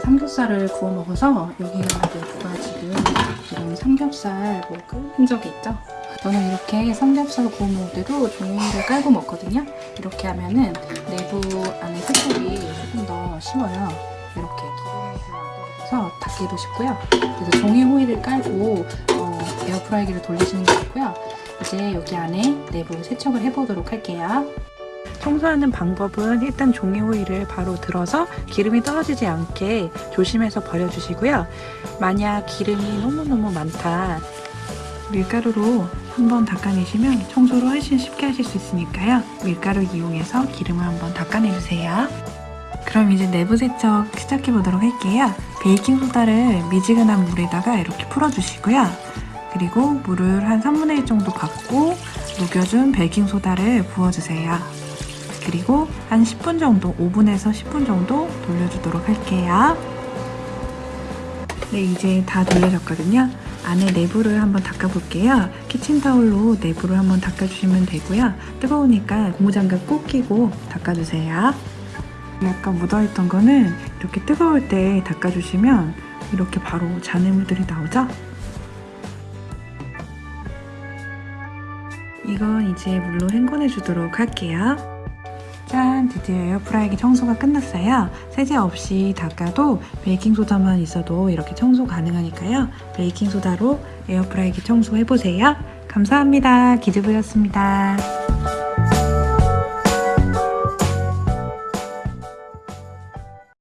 삼겹살을 구워 먹어서 여기 내부가 지금 이런 삼겹살 먹은 흔적이 있죠? 저는 이렇게 삼겹살 구워 먹을 때도 종이를 깔고 먹거든요. 이렇게 하면은 내부 안에 세척이 조금 더 쉬워요. 이렇게 떨어져서 닦기도 쉽고요. 그래서 종이 호일을 깔고 어, 에어프라이기를 돌리시는 게 좋고요. 이제 여기 안에 내부 세척을 해보도록 할게요. 청소하는 방법은 일단 종이 호일을 바로 들어서 기름이 떨어지지 않게 조심해서 버려주시고요. 만약 기름이 너무너무 많다 밀가루로 한번 닦아내시면 청소를 훨씬 쉽게 하실 수 있으니까요. 밀가루 이용해서 기름을 한번 닦아내주세요. 그럼 이제 내부 세척 시작해 보도록 할게요. 베이킹소다를 미지근한 물에다가 이렇게 풀어주시고요. 그리고 물을 한 3분의 1 정도 받고 녹여준 베이킹소다를 부어주세요. 그리고 한 10분 정도, 5분에서 10분 정도 돌려주도록 할게요. 네, 이제 다 돌려졌거든요. 안에 내부를 한번 닦아볼게요. 키친타올로 내부를 한번 닦아주시면 되고요. 뜨거우니까 고무장갑 꼭 끼고 닦아주세요. 약간 묻어있던 거는 이렇게 뜨거울 때 닦아주시면 이렇게 바로 잔해물들이 나오죠? 이건 이제 물로 헹궈내 주도록 할게요. 짠! 드디어 에어프라이기 청소가 끝났어요. 세제 없이 닦아도 베이킹소다만 있어도 이렇게 청소 가능하니까요. 베이킹소다로 에어프라이기 청소해보세요. 감사합니다. 기즈부였습니다.